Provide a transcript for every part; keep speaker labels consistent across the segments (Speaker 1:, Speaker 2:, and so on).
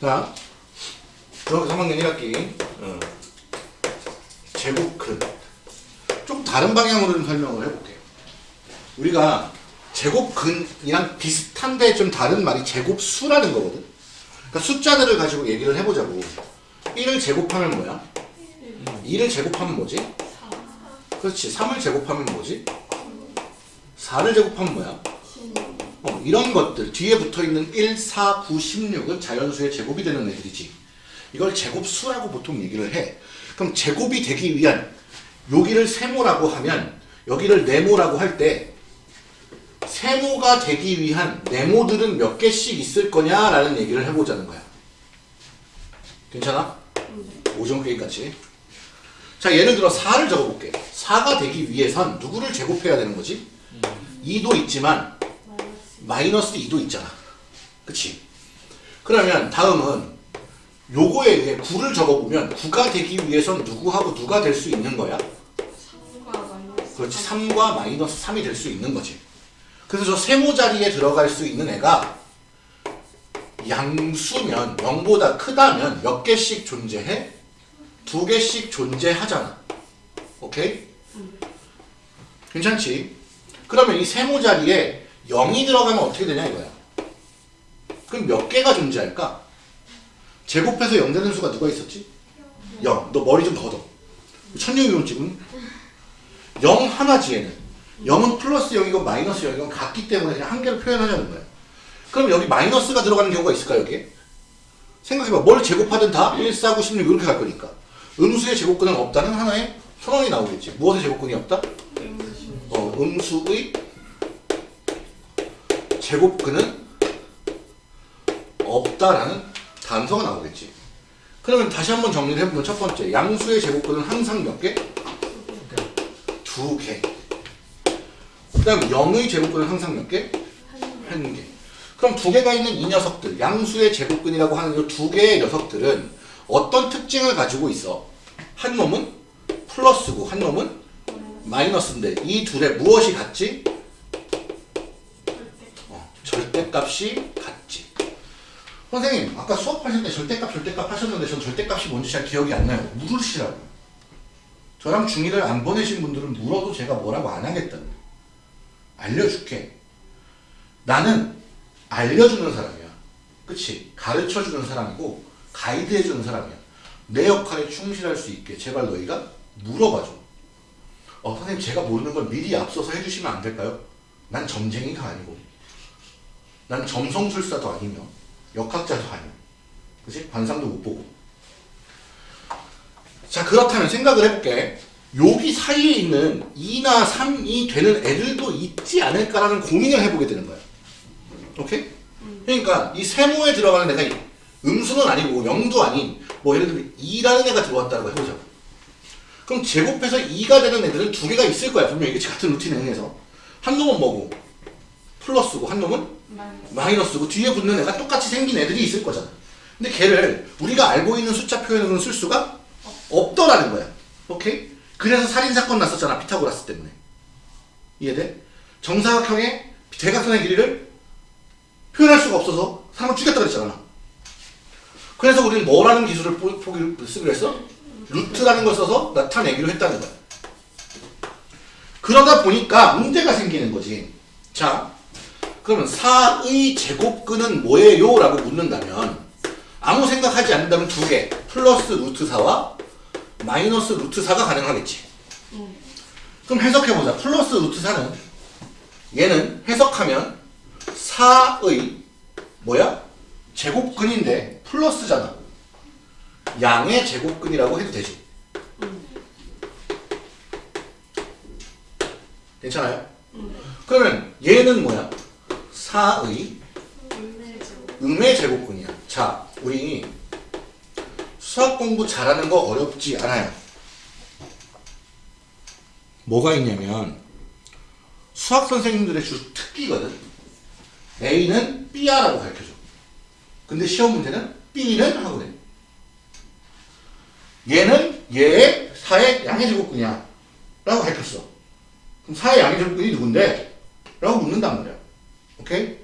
Speaker 1: 자, 여기 3학년 1학기 어. 제곱근 좀 다른 방향으로 좀 설명을 해볼게요. 우리가 제곱근이랑 비슷한데 좀 다른 말이 제곱수라는 거거든. 그러니까 숫자들을 가지고 얘기를 해보자고. 1을 제곱하면 뭐야? 2를 제곱하면 뭐지? 그렇지. 3을 제곱하면 뭐지? 4를 제곱하면 뭐야? 어, 이런 것들 뒤에 붙어있는 1, 4, 9, 16은 자연수의 제곱이 되는 애들이지 이걸 제곱수라고 보통 얘기를 해 그럼 제곱이 되기 위한 여기를 세모라고 하면 여기를 네모라고 할 때 세모가 되기 위한 네모들은 몇 개씩 있을 거냐라는 얘기를 해보자는 거야 괜찮아? 오종 게임 같이 자 예를 들어 4를 적어볼게 4가 되기 위해선 누구를 제곱해야 되는 거지? 2도 있지만 마이너스 2도 있잖아. 그치? 그러면 다음은 요거에 의해 9를 적어보면 9가 되기 위해선 누구하고 누가 될 수 있는 거야?
Speaker 2: 3과 마이너스
Speaker 1: 그렇지. 3과 마이너스 3이 될 수 있는 거지. 그래서 저 세모 자리에 들어갈 수 있는 애가 양수면 0보다 크다면 몇 개씩 존재해? 두 개씩 존재하잖아. 오케이? 괜찮지? 그러면 이 세모 자리에 0이 들어가면 어떻게 되냐 이거야. 그럼 몇 개가 존재할까? 제곱해서 0 되는 수가 누가 있었지? 0. 너 머리 좀 걷어. 천년이론 지금 0 하나지 얘는. 0은 플러스 0이고 마이너스 0이고 같기 때문에 그냥 한 개로 표현하자는 거야. 그럼 여기 마이너스가 들어가는 경우가 있을까 여기에? 생각해봐. 뭘 제곱하든 다 1, 4, 9, 16 이렇게 갈 거니까. 음수의 제곱근은 없다는 하나의 선언이 나오겠지. 무엇의 제곱근이 없다? 어, 음수의 제곱근은 없다라는 단서가 나오겠지. 그러면 다시 한번 정리를 해보면 첫 번째 양수의 제곱근은 항상 몇 개? 두 개. 그 다음 0의 제곱근은 항상 몇 개? 한 개. 그럼 두 개가 있는 이 녀석들 양수의 제곱근이라고 하는 이 두 개의 녀석들은 어떤 특징을 가지고 있어? 한 놈은 플러스고 한 놈은 마이너스인데 이 둘의 무엇이 같지? 어, 절대값이 같지. 선생님 아까 수업하실 때 절대값 절대값 하셨는데 전 절대값이 뭔지 잘 기억이 안 나요. 물으시라고. 저랑 중2를 안 보내신 분들은 물어도 제가 뭐라고 안 하겠다는. 알려줄게. 나는 알려주는 사람이야. 그치? 가르쳐주는 사람이고 가이드해 주는 사람이야. 내 역할에 충실할 수 있게 제발 너희가 물어봐줘. 어, 선생님 제가 모르는 걸 미리 앞서서 해주시면 안 될까요? 난 점쟁이가 아니고 난 점성술사도 아니며 역학자도 아니고 그치? 관상도 못 보고 자 그렇다면 생각을 해볼게 여기 사이에 있는 2나 3이 되는 애들도 있지 않을까라는 고민을 해보게 되는 거야 오케이? 그러니까 이 세모에 들어가는 애가 음수는 아니고 0도 아닌 뭐 예를 들면 2라는 애가 들어왔다고 해보자고 그럼 제곱해서 2가 되는 애들은 두 개가 있을 거야. 분명히 이게 같은 루틴에 의해서. 한 놈은 뭐고? 플러스고 한 놈은
Speaker 2: 마이너스
Speaker 1: 마이너스고 뒤에 붙는 애가 똑같이 생긴 애들이 있을 거잖아. 근데 걔를 우리가 알고 있는 숫자 표현으로는 쓸 수가 없더라는 거야. 오케이? 그래서 살인사건 났었잖아. 피타고라스 때문에. 이해돼? 정사각형의 대각선의 길이를 표현할 수가 없어서 사람을 죽였다 그랬잖아. 그래서 우리는 뭐라는 기술을 표- 표기를 쓰기로 했어? 루트라는 걸 써서 나타내기로 했다는 거야. 그러다 보니까 문제가 생기는 거지. 자, 그러면 4의 제곱근은 뭐예요? 라고 묻는다면 아무 생각하지 않는다면 두 개. 플러스 루트 4와 마이너스 루트 4가 가능하겠지. 그럼 해석해보자. 플러스 루트 4는 얘는 해석하면 4의 뭐야? 제곱근인데 플러스잖아. 양의 제곱근이라고 해도 되지. 괜찮아요? 그러면 얘는 뭐야? 4의
Speaker 2: 음내죠
Speaker 1: 음의 제곱근이야. 자, 우리 수학 공부 잘하는 거 어렵지 않아요. 뭐가 있냐면 수학 선생님들의 주 특기거든. A는 B야라고 가르쳐줘. 근데 시험 문제는 B는 하고 돼. 얘는 얘의 4의 양의 제곱근이야. 라고 밝혔어. 그럼 4의 양의 제곱근이 누군데? 라고 묻는단 말이야. 오케이?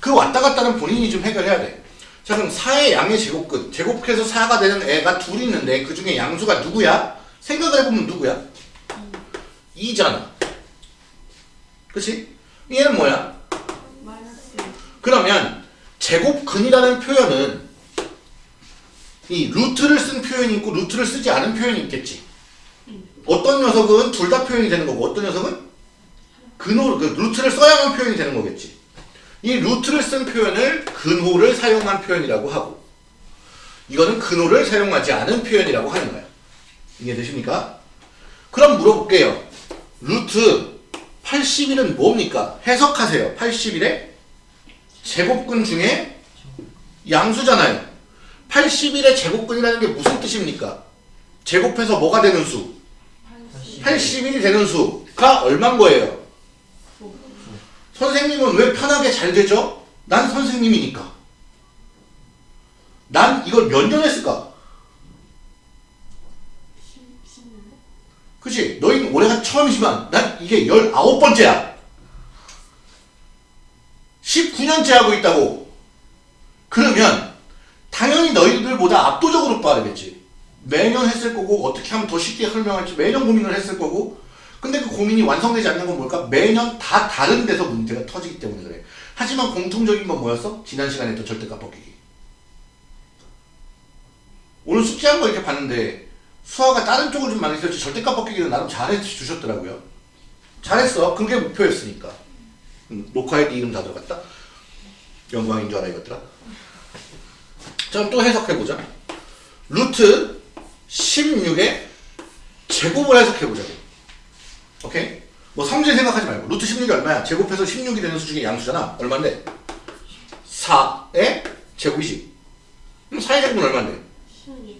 Speaker 1: 그 왔다 갔다는 본인이 좀 해결해야 돼. 자, 그럼 4의 양의 제곱근. 제곱해서 4가 되는 애가 둘이 있는데 그 중에 양수가 누구야? 생각을 해보면 누구야? 2잖아. 그치? 얘는 뭐야? 그러면 제곱근이라는 표현은 이 루트를 쓴 표현이 있고 루트를 쓰지 않은 표현이 있겠지. 어떤 녀석은 둘 다 표현이 되는 거고 어떤 녀석은 근호 그 루트를 써야만 표현이 되는 거겠지. 이 루트를 쓴 표현을 근호를 사용한 표현이라고 하고 이거는 근호를 사용하지 않은 표현이라고 하는 거야. 이해되십니까? 그럼 물어볼게요. 루트 81은 뭡니까? 해석하세요. 81에 제곱근 중에 양수잖아요. 81의 제곱근이라는 게 무슨 뜻입니까? 제곱해서 뭐가 되는 수? 81이 되는 수가 얼만 거예요? 선생님은 왜 편하게 잘 되죠? 난 선생님이니까. 난 이걸 몇 년 했을까?
Speaker 2: 10년
Speaker 1: 그치? 너희는 올해가 처음이지만 난 이게 19번째야. 19년째 하고 있다고. 그러면 당연히 너희들보다 압도적으로 빠르겠지. 매년 했을 거고 어떻게 하면 더 쉽게 설명할지 매년 고민을 했을 거고 근데 그 고민이 완성되지 않는 건 뭘까? 매년 다 다른 데서 문제가 터지기 때문에 그래. 하지만 공통적인 건 뭐였어? 지난 시간에 했던 절대값 벗기기. 오늘 숙제한 거 이렇게 봤는데 수아가 다른 쪽을 좀 많이 썼지 절대값 벗기기는 나름 잘해 주셨더라고요. 잘했어. 그게 목표였으니까. 음, 녹화에 네 이름 다 들어갔다? 영광인 줄 알아 이것들아. 자, 그럼 또 해석해보자. 루트 16의 제곱을 해석해보자고. 오케이? 뭐 성질 생각하지 말고. 루트 16이 얼마야? 제곱해서 16이 되는 수 중에 양수잖아. 얼마인데? 4의 제곱이지. 그럼 4의 제곱은 얼마인데?
Speaker 2: 16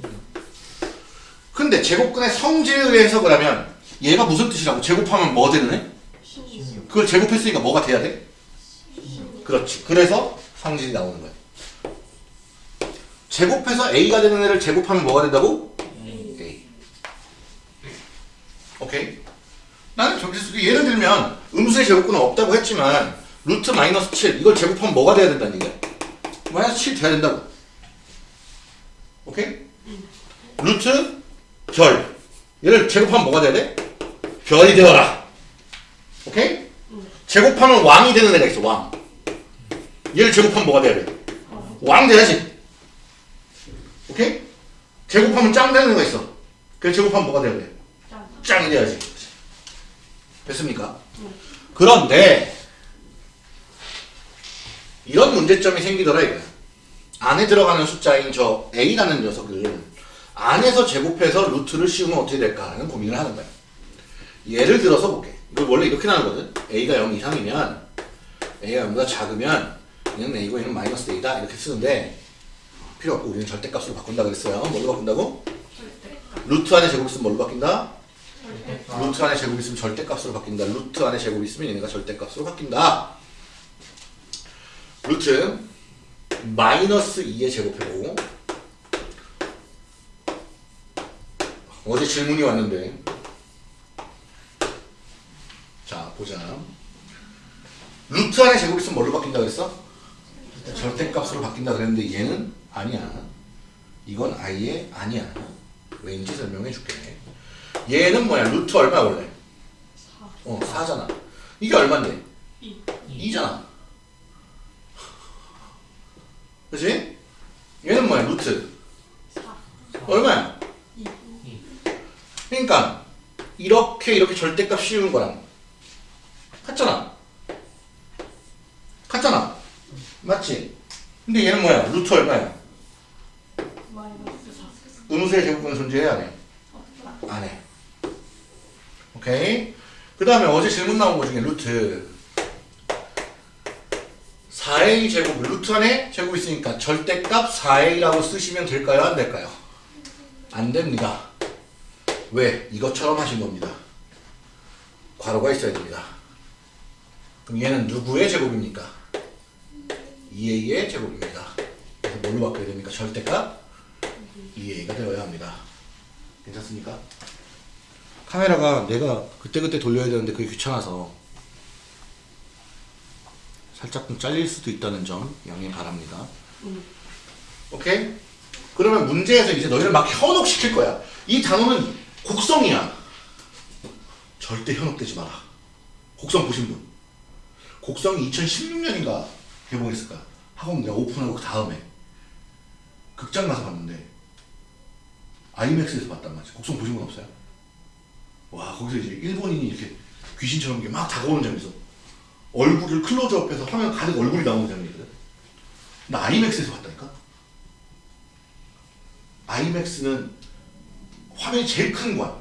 Speaker 1: 근데 제곱근의 성질에 의해 해석을 하면 얘가 무슨 뜻이라고? 제곱하면 뭐 되는 애?
Speaker 2: 16
Speaker 1: 그걸 제곱했으니까 뭐가 돼야 돼? 그렇지. 그래서 성질이 나오는 거야. 제곱해서 A가 되는 애를 제곱하면 뭐가 된다고? A. 오케이? 나는 서 예를 들면 음수의 제곱근은 없다고 했지만 루트 마이너스 7 이걸 제곱하면 뭐가 돼야 된다는 얘기야? 마이너스 7 돼야 된다고. 오케이? 루트 별 얘를 제곱하면 뭐가 돼야 돼? 별이 되어라. 오케이? 제곱하면 왕이 되는 애가 있어 왕. 얘를 제곱하면 뭐가 돼야 돼? 왕 돼야지. 오케이? 제곱하면 짱 되는 애가 있어. 그 제곱하면 뭐가 돼야 돼?
Speaker 2: 짱
Speaker 1: 짱이 돼야지. 됐습니까? 그런데 이런 문제점이 생기더라 이거야. 안에 들어가는 숫자인 저 a라는 녀석을 안에서 제곱해서 루트를 씌우면 어떻게 될까 하는 고민을 하는 거야. 예를 들어서 볼게. 이걸 원래 이렇게 나누거든. a가 0 이상이면 a가 0보다 작으면 얘는 a고 얘는 마이너스 a다 이렇게 쓰는데 필요 없고 우리는 절대값으로 바꾼다 그랬어요. 뭘로 바꾼다고? 루트 안에 제곱 있으면 뭘로 바뀐다? 루트 안에 제곱 있으면 절대값으로 바뀐다. 루트 안에 제곱 있으면 얘네가 절대값으로 바뀐다. 루트 마이너스 2의 제곱해보고 어제 질문이 왔는데 자 보자 루트 안에 제곱 있으면 뭘로 바뀐다 그랬어? 절대값으로 바뀐다 그랬는데 얘는 아니야 이건 아예 아니야 왠지 설명해 줄게 얘는 뭐야 루트 얼마 원래?
Speaker 2: 4
Speaker 1: 어 4잖아 이게 얼만데?
Speaker 2: 2
Speaker 1: 2잖아 그치? 얘는 뭐야 루트
Speaker 2: 4
Speaker 1: 얼마야?
Speaker 2: 2
Speaker 1: 그러니까 이렇게 이렇게 절대값 씌우는 거랑 같잖아 같잖아 맞지? 근데 얘는 뭐야? 루트 얼마야?
Speaker 2: 마이너스 4
Speaker 1: 음수의 제곱은 존재해 안 해? 안 해. 오케이. 그 다음에 어제 질문 나온 거 중에 루트 4a 제곱 루트 안에 제곱 있으니까 절대값 4a라고 쓰시면 될까요? 안 될까요? 안 됩니다. 왜? 이것처럼 하신 겁니다. 괄호가 있어야 됩니다. 그럼 얘는 누구의 제곱입니까? 2a의 제곱입니다. 그래서 뭘로 바꿔야 됩니까? 절대값 2a가 되어야 합니다. 괜찮습니까? 카메라가 내가 그때그때 돌려야 되는데 그게 귀찮아서 살짝 좀 잘릴 수도 있다는 점 양해 바랍니다. 오케이? 그러면 문제에서 이제 너희를 막 현혹시킬 거야. 이 단어는 곡성이야. 절대 현혹되지 마라. 곡성 보신 분. 곡성이 2016년인가 개봉했을 거야. 학원 내가 오픈하고 그 다음에 극장 가서 봤는데 아이맥스에서 봤단 말이지. 곡성 보신 분 없어요? 와 거기서 이제 일본인이 이렇게 귀신처럼 이렇게 막 다가오는 있어. 얼굴을 클로즈업해서 화면 가득 얼굴이 나오는 장면이거든. 나 아이맥스에서 봤다니까. 아이맥스는 화면이 제일 큰 거야.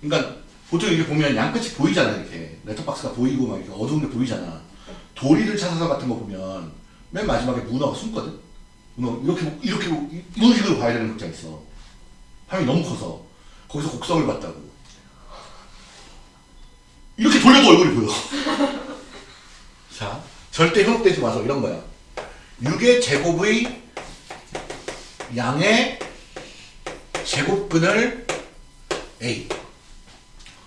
Speaker 1: 그러니까 보통 이렇게 보면 양끝이 보이잖아 이렇게 레터박스가 보이고 막 이렇게 어두운 게 보이잖아. 도리를 찾아서 같은 거 보면 맨 마지막에 문어가 숨거든. 이렇게 보- 이렇게 보- 이런 식으로 봐야 되는 극장 있어. 화면이 너무 커서 거기서 곡성을 봤다고. 이렇게 돌려도 얼굴이 보여. 자, 절대 현혹되지 마서 이런 거야. 6의 제곱의 양의 제곱근을 A.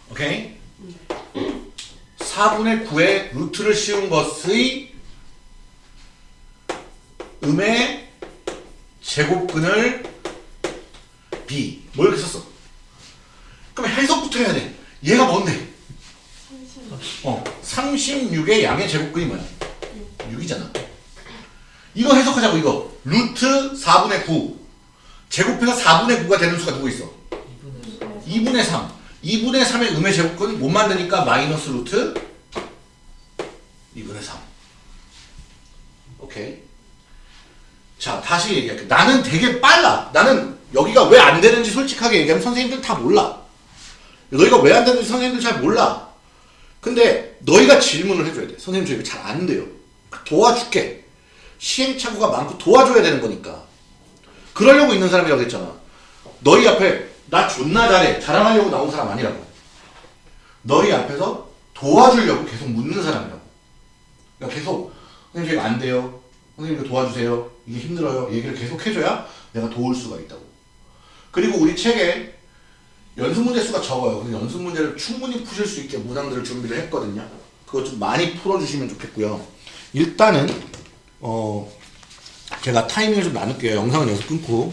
Speaker 1: 오케이? 4분의 9의 루트를 씌운 것의 음의 제곱근을 B. 뭐 이렇게 썼어? 그럼 해석부터 해야 돼. 얘가 뭔데? 어, 36의 양의 제곱근이 뭐야? 6이잖아. 이거 해석하자고 이거. 루트 4분의 9. 제곱해서 4분의 9가 되는 수가 누구 있어? 2분의 3. 2분의 3의 음의 제곱근 못 만드니까 마이너스 루트 2분의 3. 오케이. 자, 다시 얘기할게. 나는 되게 빨라. 나는 여기가 왜 안 되는지 솔직하게 얘기하면 선생님들 다 몰라. 너희가 왜 안 되는지 선생님들 잘 몰라. 근데 너희가 질문을 해줘야 돼. 선생님 저 이거 잘 안 돼요. 도와줄게. 시행착오가 많고 도와줘야 되는 거니까. 그러려고 있는 사람이라고 했잖아. 너희 앞에 나 존나 잘해. 자랑하려고 나온 사람 아니라고. 너희 앞에서 도와주려고 계속 묻는 사람이라고. 그러니까 계속 선생님 저 이거 안 돼요. 선생님 이거 도와주세요. 이게 힘들어요. 얘기를 계속 해줘야 내가 도울 수가 있다고. 그리고 우리 책에 연습 문제 수가 적어요. 그래서 연습 문제를 충분히 푸실 수 있게 문항들을 준비를 했거든요. 그거 좀 많이 풀어주시면 좋겠고요. 일단은 어 제가 타이밍을 좀 나눌게요. 영상은 여기서 끊고